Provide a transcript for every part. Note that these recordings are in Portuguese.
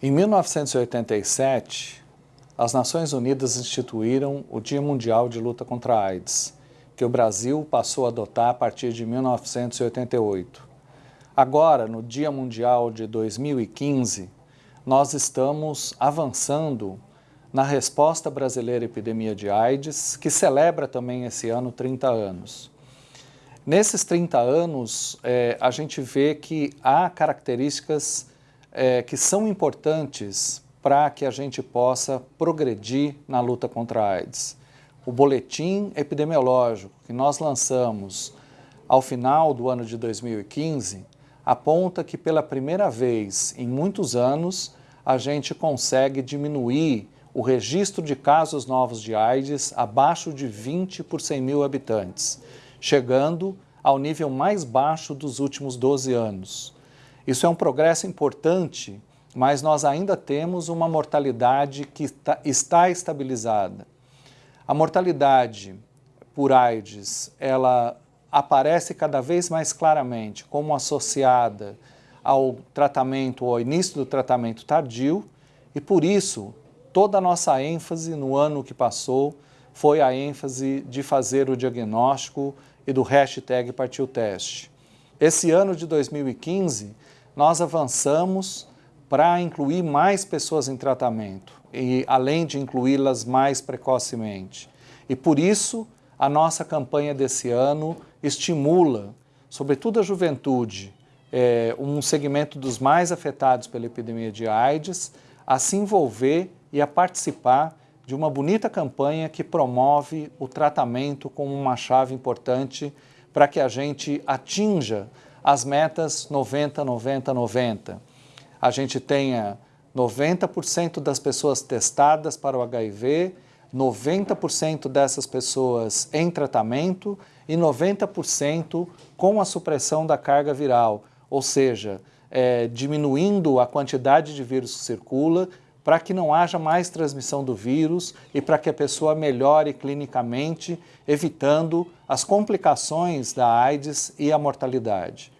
Em 1987, as Nações Unidas instituíram o Dia Mundial de Luta contra a AIDS, que o Brasil passou a adotar a partir de 1988. Agora, no Dia Mundial de 2015, nós estamos avançando na resposta brasileira à epidemia de AIDS, que celebra também esse ano 30 anos. Nesses 30 anos, é, a gente vê que há características é, que são importantes para que a gente possa progredir na luta contra a AIDS. O boletim epidemiológico que nós lançamos ao final do ano de 2015 aponta que pela primeira vez em muitos anos a gente consegue diminuir o registro de casos novos de AIDS abaixo de 20 por 100 mil habitantes, chegando ao nível mais baixo dos últimos 12 anos. Isso é um progresso importante, mas nós ainda temos uma mortalidade que está estabilizada. A mortalidade por AIDS, ela aparece cada vez mais claramente como associada ao tratamento, ao início do tratamento tardio, e por isso toda a nossa ênfase no ano que passou foi a ênfase de fazer o diagnóstico e do hashtag partiu teste. Esse ano de 2015, nós avançamos para incluir mais pessoas em tratamento, e além de incluí-las mais precocemente. E por isso, a nossa campanha desse ano estimula, sobretudo a juventude, é, um segmento dos mais afetados pela epidemia de AIDS, a se envolver e a participar de uma bonita campanha que promove o tratamento como uma chave importante para que a gente atinja as metas 90, 90, 90. A gente tenha 90% das pessoas testadas para o HIV, 90% dessas pessoas em tratamento e 90% com a supressão da carga viral, ou seja, é, diminuindo a quantidade de vírus que circula para que não haja mais transmissão do vírus e para que a pessoa melhore clinicamente, evitando as complicações da AIDS e a mortalidade.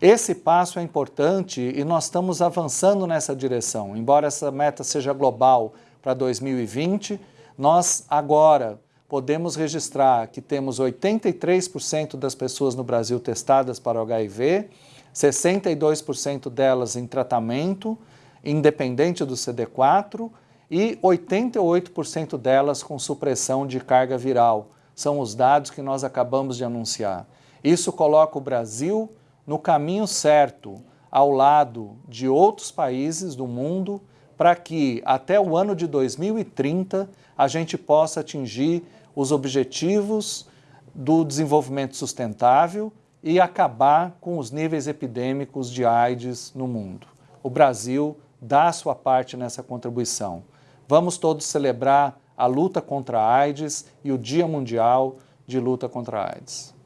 Esse passo é importante e nós estamos avançando nessa direção. Embora essa meta seja global para 2020, nós agora podemos registrar que temos 83% das pessoas no Brasil testadas para HIV, 62% delas em tratamento, independente do CD4, e 88% delas com supressão de carga viral. São os dados que nós acabamos de anunciar. Isso coloca o Brasil no caminho certo, ao lado de outros países do mundo, para que até o ano de 2030 a gente possa atingir os objetivos do desenvolvimento sustentável e acabar com os níveis epidêmicos de AIDS no mundo. O Brasil dá a sua parte nessa contribuição. Vamos todos celebrar a luta contra a AIDS e o Dia Mundial de Luta contra a AIDS.